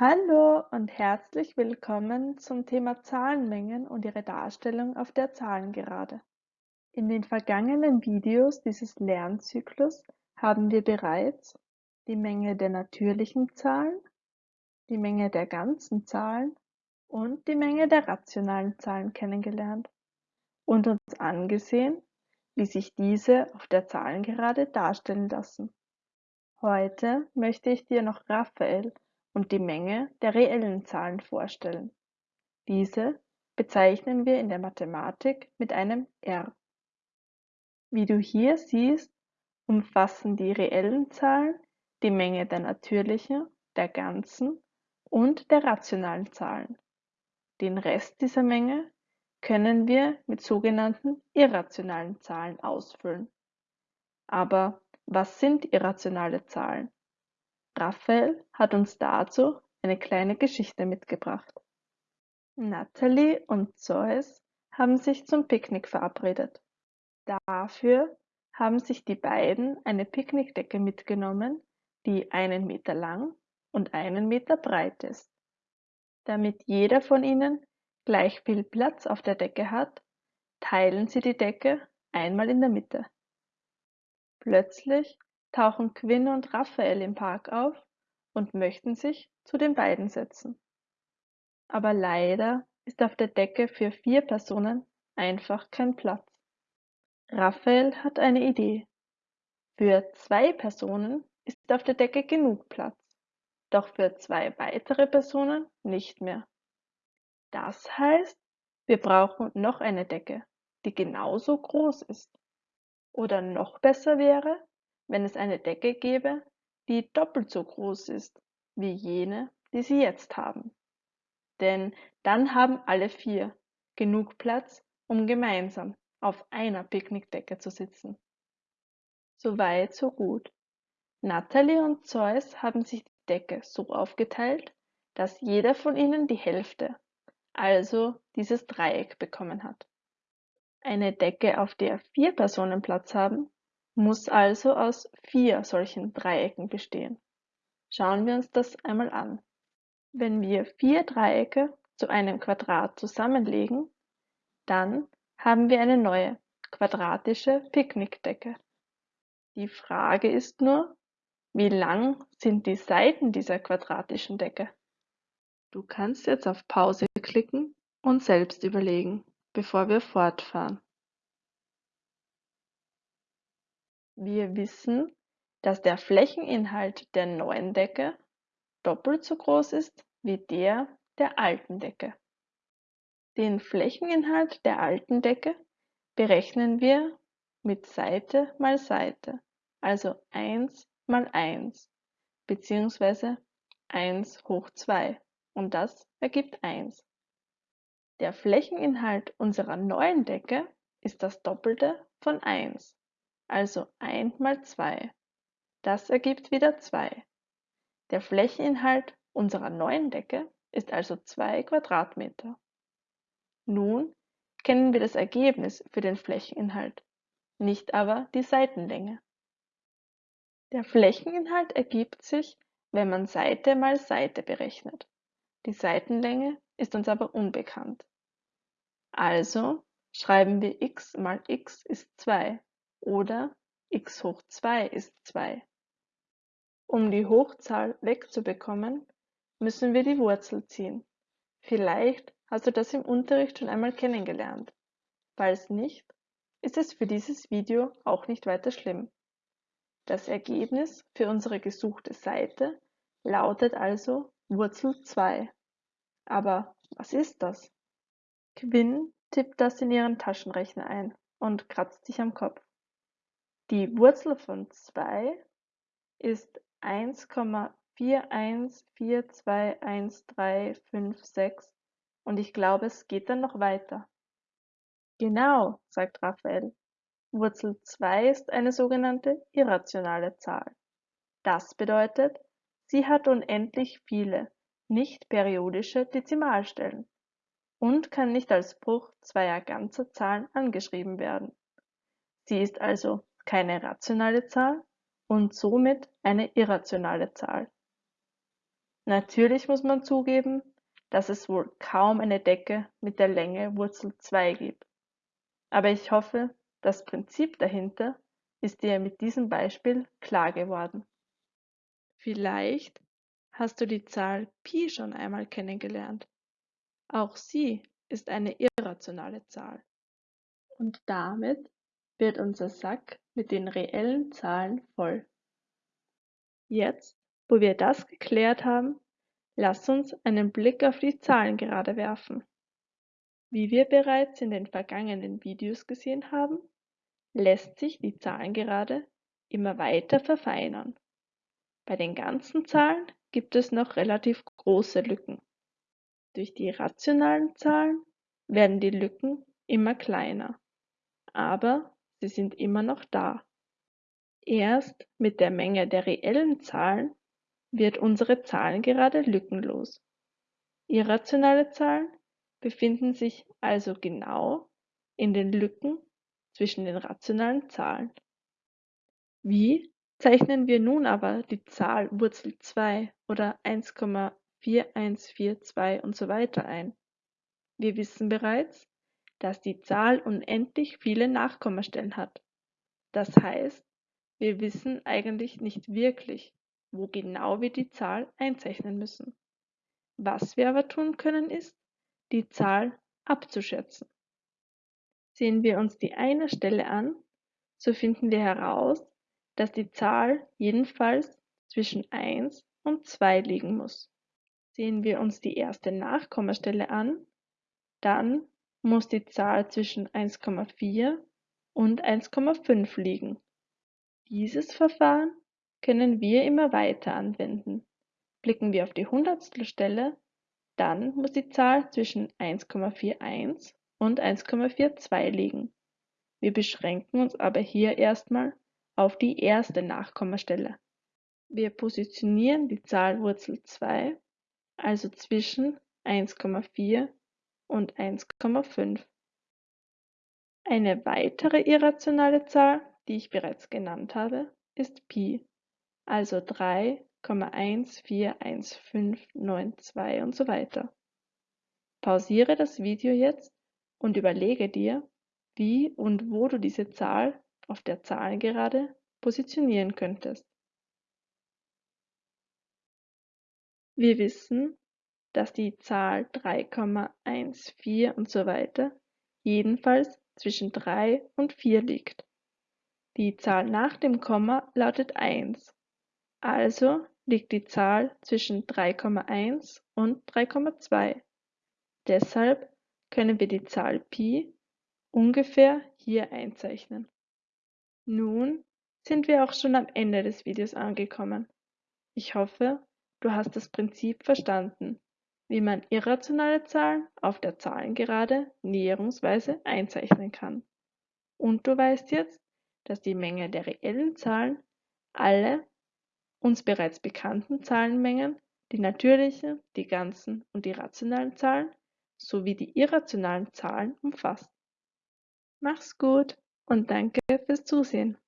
Hallo und herzlich willkommen zum Thema Zahlenmengen und ihre Darstellung auf der Zahlengerade. In den vergangenen Videos dieses Lernzyklus haben wir bereits die Menge der natürlichen Zahlen, die Menge der ganzen Zahlen und die Menge der rationalen Zahlen kennengelernt und uns angesehen, wie sich diese auf der Zahlengerade darstellen lassen. Heute möchte ich dir noch Raphael und die Menge der reellen Zahlen vorstellen. Diese bezeichnen wir in der Mathematik mit einem R. Wie du hier siehst, umfassen die reellen Zahlen die Menge der natürlichen, der ganzen und der rationalen Zahlen. Den Rest dieser Menge können wir mit sogenannten irrationalen Zahlen ausfüllen. Aber was sind irrationale Zahlen? Raphael hat uns dazu eine kleine Geschichte mitgebracht. Natalie und Zeus haben sich zum Picknick verabredet. Dafür haben sich die beiden eine Picknickdecke mitgenommen, die einen Meter lang und einen Meter breit ist. Damit jeder von ihnen gleich viel Platz auf der Decke hat, teilen sie die Decke einmal in der Mitte. Plötzlich tauchen Quinn und Raphael im Park auf und möchten sich zu den beiden setzen. Aber leider ist auf der Decke für vier Personen einfach kein Platz. Raphael hat eine Idee. Für zwei Personen ist auf der Decke genug Platz, doch für zwei weitere Personen nicht mehr. Das heißt, wir brauchen noch eine Decke, die genauso groß ist. Oder noch besser wäre, wenn es eine Decke gäbe, die doppelt so groß ist wie jene, die sie jetzt haben. Denn dann haben alle vier genug Platz, um gemeinsam auf einer Picknickdecke zu sitzen. Soweit, so gut. Natalie und Zeus haben sich die Decke so aufgeteilt, dass jeder von ihnen die Hälfte, also dieses Dreieck bekommen hat. Eine Decke, auf der vier Personen Platz haben, muss also aus vier solchen Dreiecken bestehen. Schauen wir uns das einmal an. Wenn wir vier Dreiecke zu einem Quadrat zusammenlegen, dann haben wir eine neue quadratische Picknickdecke. Die Frage ist nur, wie lang sind die Seiten dieser quadratischen Decke? Du kannst jetzt auf Pause klicken und selbst überlegen, bevor wir fortfahren. Wir wissen, dass der Flächeninhalt der neuen Decke doppelt so groß ist wie der der alten Decke. Den Flächeninhalt der alten Decke berechnen wir mit Seite mal Seite, also 1 mal 1 bzw. 1 hoch 2 und das ergibt 1. Der Flächeninhalt unserer neuen Decke ist das Doppelte von 1 also 1 mal 2. Das ergibt wieder 2. Der Flächeninhalt unserer neuen Decke ist also 2 Quadratmeter. Nun kennen wir das Ergebnis für den Flächeninhalt, nicht aber die Seitenlänge. Der Flächeninhalt ergibt sich, wenn man Seite mal Seite berechnet. Die Seitenlänge ist uns aber unbekannt. Also schreiben wir x mal x ist 2 oder x hoch 2 ist 2. Um die Hochzahl wegzubekommen, müssen wir die Wurzel ziehen. Vielleicht hast du das im Unterricht schon einmal kennengelernt. Falls nicht, ist es für dieses Video auch nicht weiter schlimm. Das Ergebnis für unsere gesuchte Seite lautet also Wurzel 2. Aber was ist das? Quinn tippt das in ihren Taschenrechner ein und kratzt sich am Kopf. Die Wurzel von 2 ist 1,41421356 und ich glaube, es geht dann noch weiter. Genau, sagt Raphael. Wurzel 2 ist eine sogenannte irrationale Zahl. Das bedeutet, sie hat unendlich viele, nicht periodische Dezimalstellen und kann nicht als Bruch zweier ganzer Zahlen angeschrieben werden. Sie ist also keine rationale Zahl und somit eine irrationale Zahl. Natürlich muss man zugeben, dass es wohl kaum eine Decke mit der Länge Wurzel 2 gibt. Aber ich hoffe, das Prinzip dahinter ist dir mit diesem Beispiel klar geworden. Vielleicht hast du die Zahl Pi schon einmal kennengelernt. Auch sie ist eine irrationale Zahl. Und damit wird unser Sack mit den reellen Zahlen voll. Jetzt, wo wir das geklärt haben, lass uns einen Blick auf die Zahlengerade werfen. Wie wir bereits in den vergangenen Videos gesehen haben, lässt sich die Zahlengerade immer weiter verfeinern. Bei den ganzen Zahlen gibt es noch relativ große Lücken. Durch die rationalen Zahlen werden die Lücken immer kleiner, aber sie sind immer noch da. Erst mit der Menge der reellen Zahlen wird unsere Zahlengerade lückenlos. Irrationale Zahlen befinden sich also genau in den Lücken zwischen den rationalen Zahlen. Wie zeichnen wir nun aber die Zahl Wurzel 2 oder 1,4142 und so weiter ein? Wir wissen bereits, dass die Zahl unendlich viele Nachkommastellen hat. Das heißt, wir wissen eigentlich nicht wirklich, wo genau wir die Zahl einzeichnen müssen. Was wir aber tun können, ist, die Zahl abzuschätzen. Sehen wir uns die eine Stelle an, so finden wir heraus, dass die Zahl jedenfalls zwischen 1 und 2 liegen muss. Sehen wir uns die erste Nachkommastelle an, dann muss die Zahl zwischen 1,4 und 1,5 liegen. Dieses Verfahren können wir immer weiter anwenden. Blicken wir auf die Hundertstelstelle, dann muss die Zahl zwischen 1,41 und 1,42 liegen. Wir beschränken uns aber hier erstmal auf die erste Nachkommastelle. Wir positionieren die Zahl Wurzel 2 also zwischen 1,4 und 1,5. Eine weitere irrationale Zahl, die ich bereits genannt habe, ist Pi, also 3,141592 und so weiter. Pausiere das Video jetzt und überlege dir, wie und wo du diese Zahl auf der Zahlengerade positionieren könntest. Wir wissen, dass die Zahl 3,14 und so weiter jedenfalls zwischen 3 und 4 liegt. Die Zahl nach dem Komma lautet 1, also liegt die Zahl zwischen 3,1 und 3,2. Deshalb können wir die Zahl Pi ungefähr hier einzeichnen. Nun sind wir auch schon am Ende des Videos angekommen. Ich hoffe, du hast das Prinzip verstanden wie man irrationale Zahlen auf der Zahlengerade näherungsweise einzeichnen kann. Und du weißt jetzt, dass die Menge der reellen Zahlen alle uns bereits bekannten Zahlenmengen, die natürlichen, die ganzen und die rationalen Zahlen sowie die irrationalen Zahlen umfasst. Mach's gut und danke fürs Zusehen.